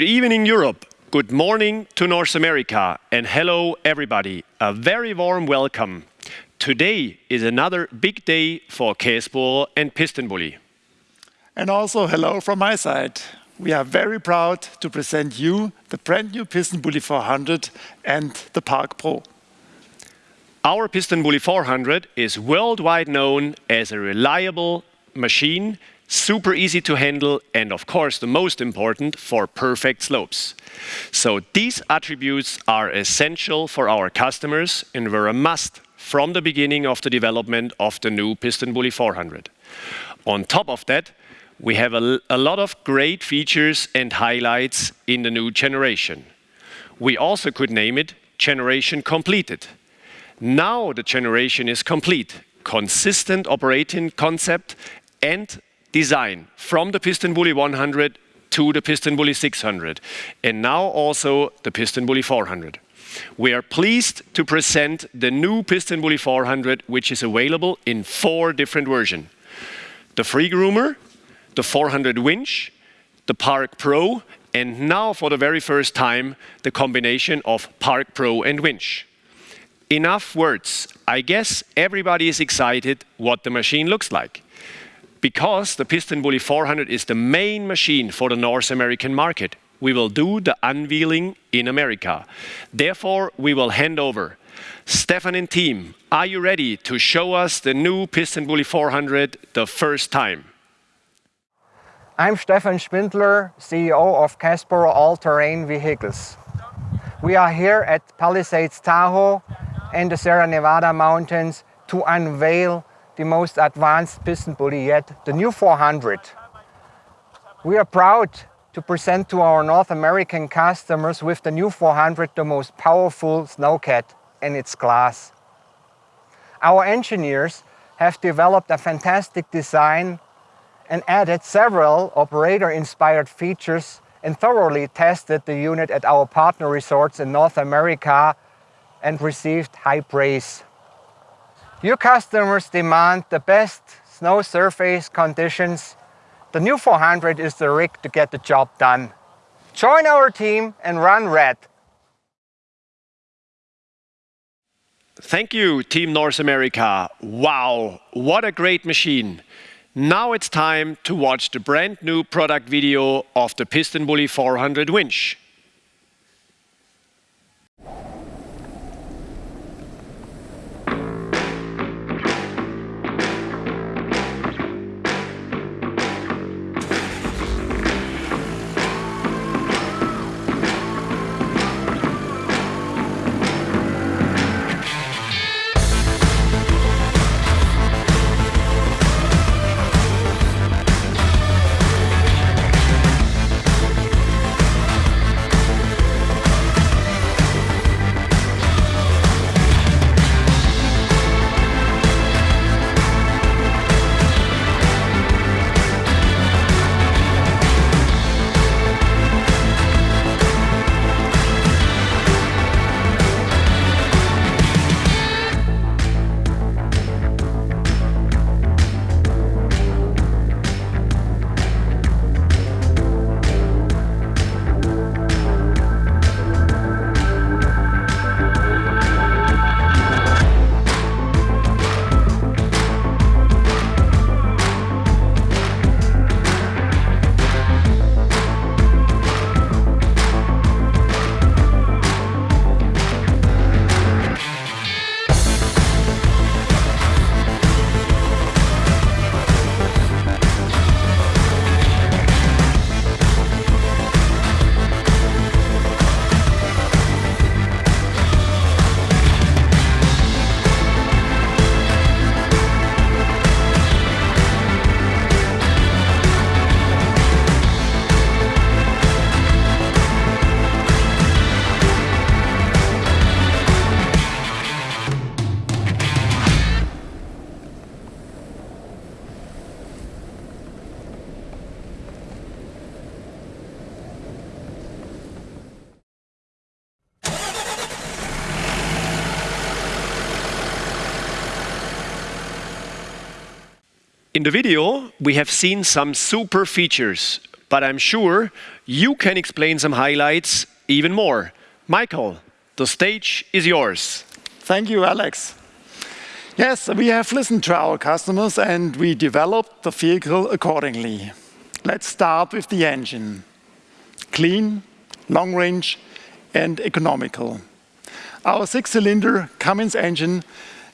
Good evening, Europe. Good morning to North America, and hello, everybody. A very warm welcome. Today is another big day for Kässbohrer and PistenBully. And also hello from my side. We are very proud to present you the brand-new PistenBully 400 and the Park Pro. Our PistenBully 400 is worldwide known as a reliable machine, super easy to handle, and of course, the most important, for perfect slopes. So these attributes are essential for our customers and were a must from the beginning of the development of the new PistenBully 400. On top of that, we have a lot of great features and highlights in the new generation. We also could name it Generation Completed. Now the generation is complete. Consistent operating concept and design from the PistenBully 100 to the PistenBully 600, and now also the PistenBully 400. We are pleased to present the new PistenBully 400, which is available in four different versions. The free groomer, the 400 winch, the Park Pro, and now for the very first time, the combination of Park Pro and winch. Enough words. I guess everybody is excited what the machine looks like. Because the PistenBully 400 is the main machine for the North American market, we will do the unveiling in America. Therefore, we will hand over. Stefan and team, are you ready to show us the new PistenBully 400 the first time? I'm Stefan Spindler, CEO of Kässbohrer All Terrain Vehicles. We are here at Palisades Tahoe in the Sierra Nevada mountains to unveil the most advanced PistenBully yet, the new 400. We are proud to present to our North American customers with the new 400, the most powerful snowcat in its class. Our engineers have developed a fantastic design and added several operator-inspired features and thoroughly tested the unit at our partner resorts in North America and received high praise. Your customers demand the best snow surface conditions. The new 400 is the rig to get the job done. Join our team and run red. Thank you, Team North America. Wow, what a great machine. Now it's time to watch the brand-new product video of the PistenBully 400 winch. In the video, we have seen some super features, but I'm sure you can explain some highlights even more. Michael, the stage is yours. Thank you, Alex. Yes, we have listened to our customers and we developed the vehicle accordingly. Let's start with the engine. Clean, long range, and economical. Our six-cylinder Cummins engine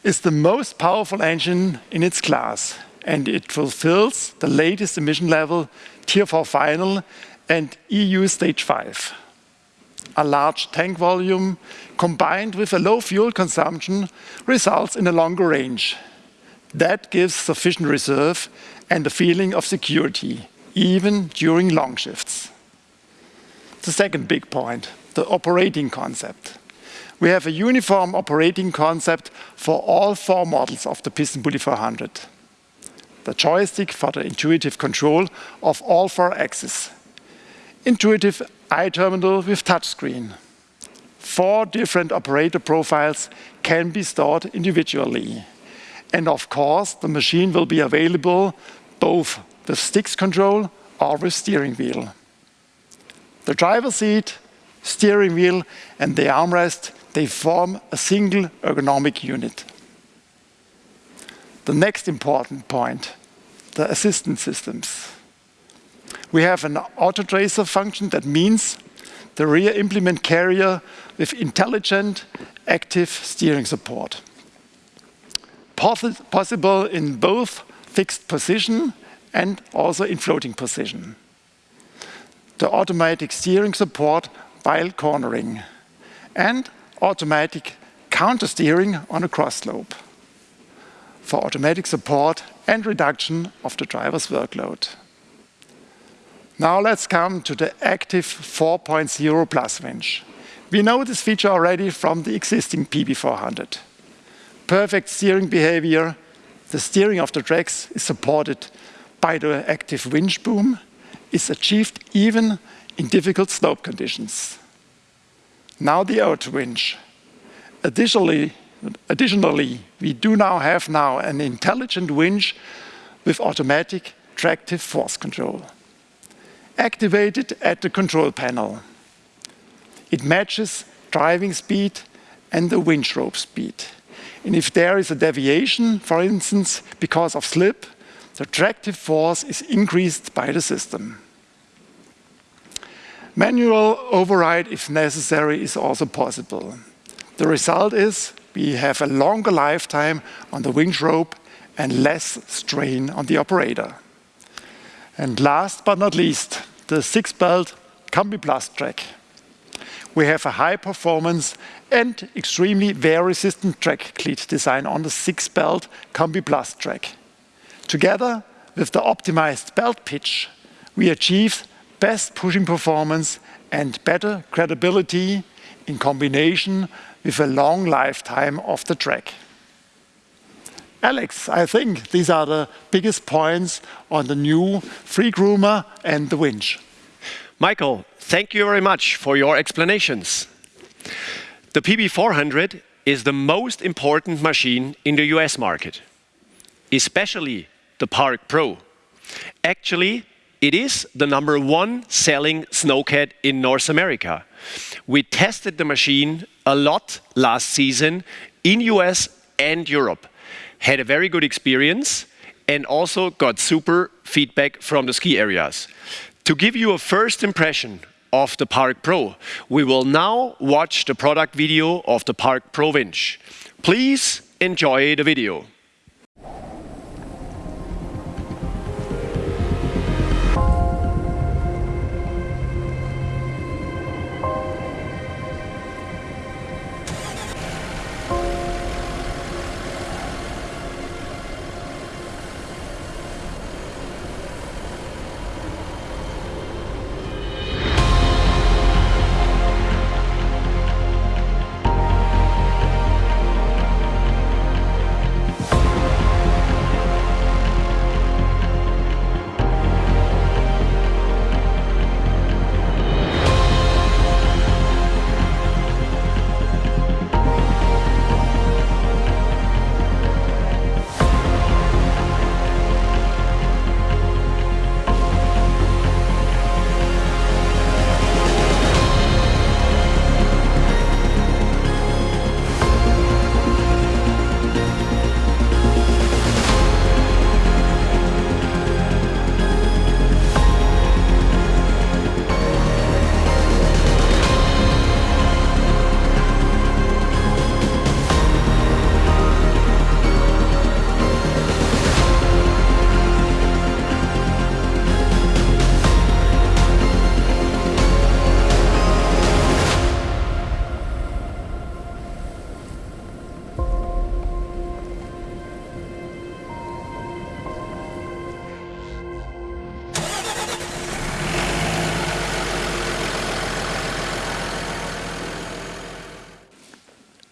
is the most powerful engine in its class, and it fulfills the latest emission level, Tier 4 Final and EU Stage 5. A large tank volume combined with a low fuel consumption results in a longer range. That gives sufficient reserve and a feeling of security, even during long shifts. The second big point, the operating concept. We have a uniform operating concept for all four models of the PistenBully 400. The joystick for the intuitive control of all four axes. Intuitive iTerminal with touchscreen. Four different operator profiles can be stored individually. And of course, the machine will be available both with sticks control or with steering wheel. The driver seat, steering wheel, and the armrest, they form a single ergonomic unit. The next important point, the assistance systems. We have an auto-tracer function that means the rear implement carrier with intelligent active steering support. Possible in both fixed position and also in floating position. The automatic steering support while cornering, and automatic counter steering on a cross slope for automatic support and reduction of the driver's workload. Now let's come to the Active 4.0 Plus winch. We know this feature already from the existing PB 400. Perfect steering behavior. The steering of the tracks is supported by the active winch boom, is achieved even in difficult slope conditions. Now the auto winch. Additionally, we do now have now an intelligent winch with automatic tractive force control. Activated at the control panel. It matches driving speed and the winch rope speed. And if there is a deviation, for instance, because of slip, the tractive force is increased by the system. Manual override, if necessary, is also possible. The result is we have a longer lifetime on the winch rope and less strain on the operator. And last but not least, the six-belt Combi+ track. We have a high performance and extremely wear-resistant track cleat design on the six-belt Combi+ track. Together with the optimized belt pitch, we achieve best pushing performance and better credibility in combination with a long lifetime of the track. Alex, I think these are the biggest points on the new free groomer and the winch. Michael, thank you very much for your explanations. The PB 400 is the most important machine in the U.S. market, especially the Park Pro. Actually, it is the number one selling snowcat in North America. We tested the machine a lot last season in U.S. and Europe, had a very good experience, and also got super feedback from the ski areas. To give you a first impression of the Park Pro, we will now watch the product video of the Park Pro winch. Please enjoy the video.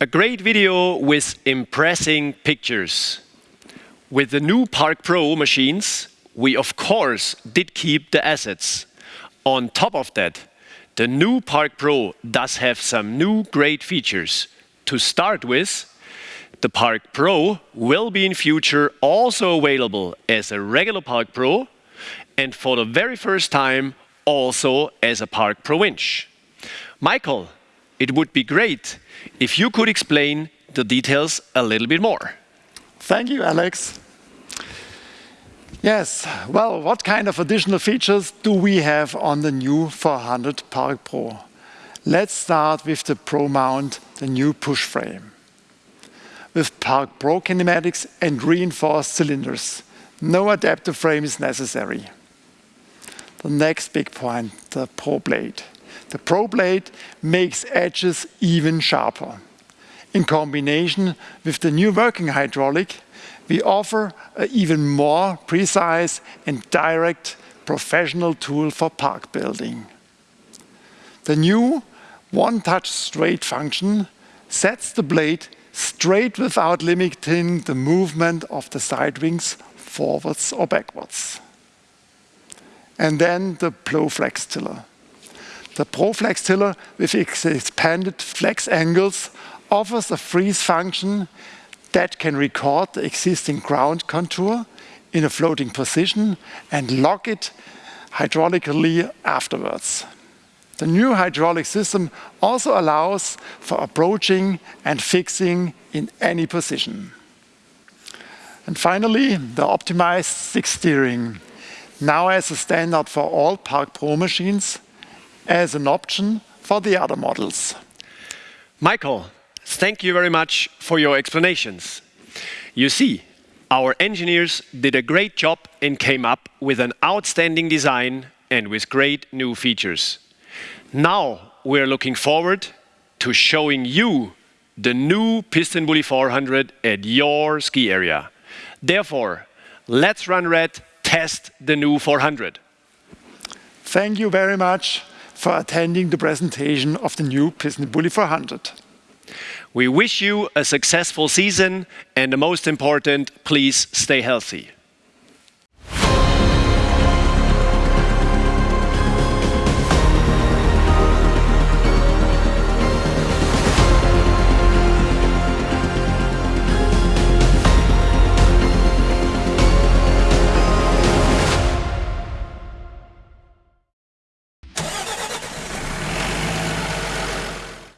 A great video with impressing pictures. With the new Park Pro machines, we of course did keep the assets. On top of that, the new Park Pro does have some new great features. To start with, the Park Pro will be in future also available as a regular Park Pro and for the very first time also as a Park Pro Winch. Michael, it would be great if you could explain the details a little bit more. Thank you, Alex. Yes, well, what kind of additional features do we have on the new 400 Park Pro? Let's start with the Pro Mount, the new push frame. With Park Pro kinematics and reinforced cylinders, no adaptive frame is necessary. The next big point, the Pro Blade. The Pro Blade makes edges even sharper. In combination with the new working hydraulic, we offer an even more precise and direct professional tool for park building. The new one-touch straight function sets the blade straight without limiting the movement of the side wings forwards or backwards. And then the ProFlex tiller. The ProFlex tiller with its expanded flex angles offers a freeze function that can record the existing ground contour in a floating position and lock it hydraulically afterwards. The new hydraulic system also allows for approaching and fixing in any position. And finally, the optimized six steering, now as a standard for all Park Pro machines, as an option for the other models. Michael, thank you very much for your explanations. You see, our engineers did a great job and came up with an outstanding design and with great new features. Now we're looking forward to showing you the new PistenBully 400 at your ski area. Therefore, let's run red, test the new 400. Thank you very much for attending the presentation of the new PistenBully 400. We wish you a successful season and the most important, please stay healthy.